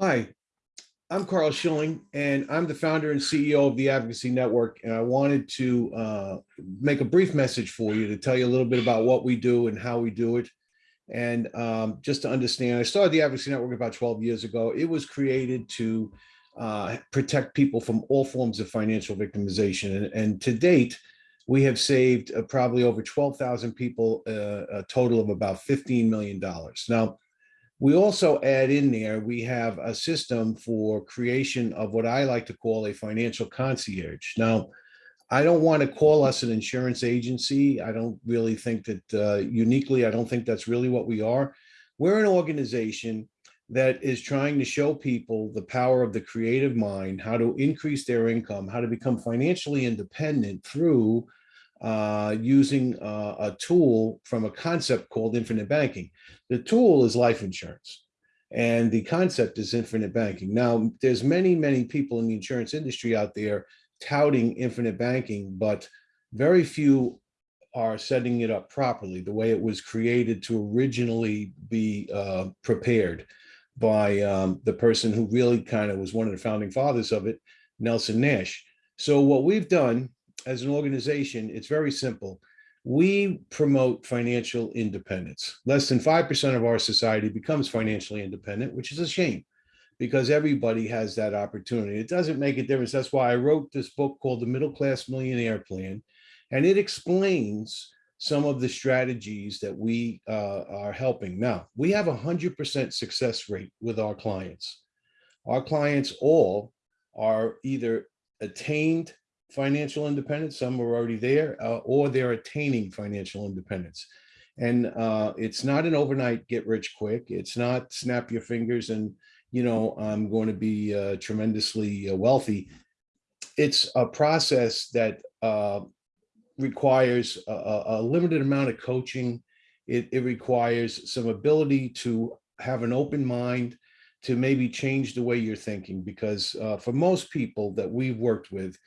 Hi, I'm Carl Schilling, and I'm the founder and CEO of the Advocacy Network. And I wanted to uh, make a brief message for you to tell you a little bit about what we do and how we do it. And um, just to understand, I started the Advocacy Network about 12 years ago. It was created to uh, protect people from all forms of financial victimization. And, and to date, we have saved uh, probably over 12,000 people, uh, a total of about $15 million. Now, we also add in there, we have a system for creation of what I like to call a financial concierge. Now, I don't want to call us an insurance agency. I don't really think that uh, uniquely, I don't think that's really what we are. We're an organization that is trying to show people the power of the creative mind, how to increase their income, how to become financially independent through uh, using uh, a tool from a concept called infinite banking. The tool is life insurance and the concept is infinite banking. Now, there's many, many people in the insurance industry out there touting infinite banking, but very few are setting it up properly, the way it was created to originally be uh, prepared by um, the person who really kind of was one of the founding fathers of it, Nelson Nash. So what we've done as an organization, it's very simple. We promote financial independence. Less than 5% of our society becomes financially independent, which is a shame because everybody has that opportunity. It doesn't make a difference. That's why I wrote this book called The Middle Class Millionaire Plan. And it explains some of the strategies that we uh, are helping. Now, we have a 100% success rate with our clients. Our clients all are either attained financial independence, some are already there, uh, or they're attaining financial independence. And uh, it's not an overnight get rich quick. It's not snap your fingers and, you know, I'm going to be uh, tremendously uh, wealthy. It's a process that uh, requires a, a, limited amount of coaching. It, it requires some ability to have an open mind, to maybe change the way you're thinking because uh, for most people that we've worked with,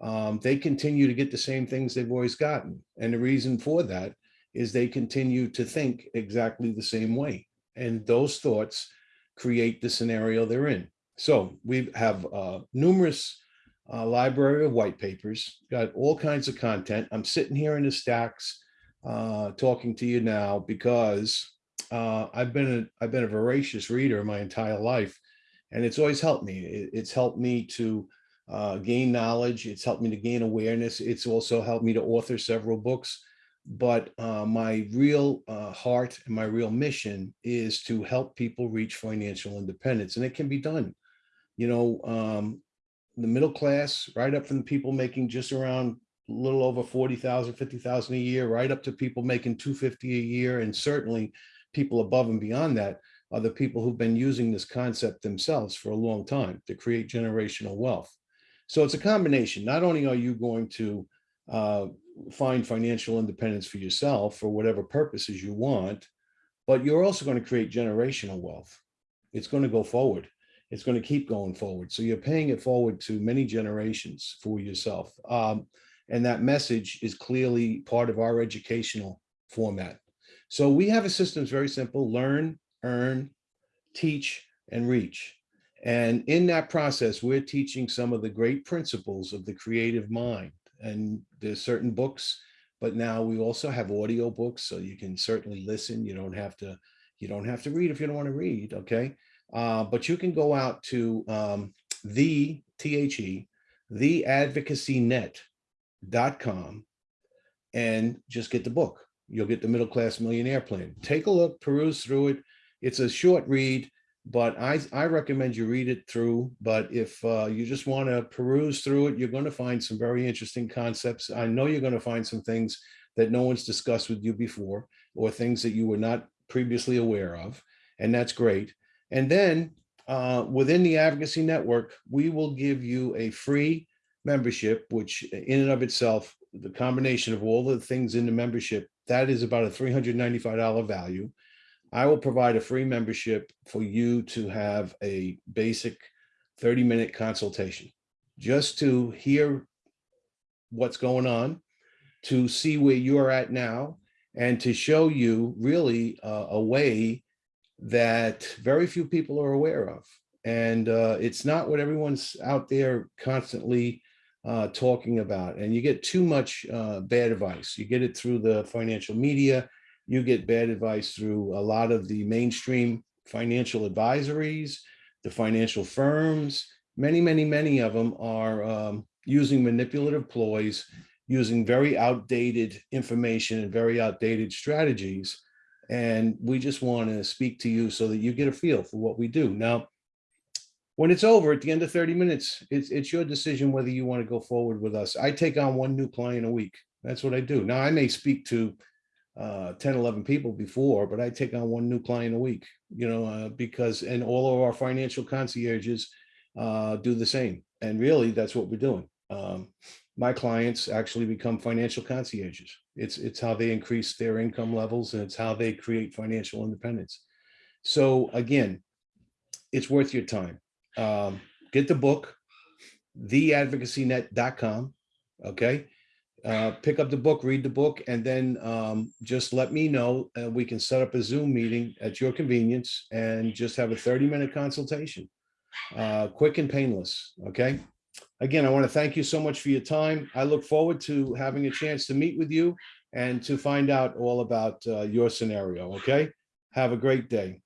um, they continue to get the same things they've always gotten. And the reason for that is they continue to think exactly the same way. And those thoughts create the scenario they're in. So we have uh, numerous uh, library of white papers, got all kinds of content. I'm sitting here in the stacks uh, talking to you now because uh, I've been a, I've been a voracious reader my entire life, and it's always helped me. It, it's helped me to uh, gain knowledge. It's helped me to gain awareness. It's also helped me to author several books. But uh, my real uh, heart and my real mission is to help people reach financial independence. And it can be done. You know, um, the middle class, right up from the people making just around a little over 40,000, 50,000 a year, right up to people making 250 a year. And certainly people above and beyond that are the people who've been using this concept themselves for a long time to create generational wealth. So it's a combination. Not only are you going to uh, find financial independence for yourself for whatever purposes you want, but you're also going to create generational wealth. It's going to go forward. It's going to keep going forward. So you're paying it forward to many generations for yourself. Um, and that message is clearly part of our educational format. So we have a system that's very simple, learn, earn, teach, and reach. And in that process, we're teaching some of the great principles of the creative mind. And there's certain books, but now we also have audio books, so you can certainly listen. You don't have to, you don't have to read if you don't want to read, okay? Uh, but you can go out to um, the, T-H-E, theadvocacynet.com and just get the book. You'll get the middle class millionaire plan. Take a look, peruse through it. It's a short read but I, I recommend you read it through. But if uh, you just want to peruse through it, you're going to find some very interesting concepts. I know you're going to find some things that no one's discussed with you before or things that you were not previously aware of. And that's great. And then uh, within the advocacy network, we will give you a free membership, which in and of itself, the combination of all the things in the membership, that is about a $395 value. I will provide a free membership for you to have a basic 30 minute consultation just to hear what's going on, to see where you're at now, and to show you really uh, a way that very few people are aware of. And uh, it's not what everyone's out there constantly uh, talking about. And you get too much uh, bad advice. You get it through the financial media. You get bad advice through a lot of the mainstream financial advisories, the financial firms. Many, many, many of them are um, using manipulative ploys, using very outdated information and very outdated strategies. And we just want to speak to you so that you get a feel for what we do. Now, when it's over at the end of 30 minutes, it's, it's your decision whether you want to go forward with us. I take on one new client a week. That's what I do. Now, I may speak to uh, 10, 11 people before, but I take on one new client a week, you know, uh, because, and all of our financial concierges uh, do the same. And really, that's what we're doing. Um, my clients actually become financial concierges. It's, it's how they increase their income levels and it's how they create financial independence. So again, it's worth your time. Um, get the book, theadvocacynet.com. Okay. Uh, pick up the book, read the book, and then um, just let me know. And we can set up a Zoom meeting at your convenience and just have a 30 minute consultation. Uh, quick and painless. Okay. Again, I want to thank you so much for your time. I look forward to having a chance to meet with you and to find out all about uh, your scenario. Okay. Have a great day.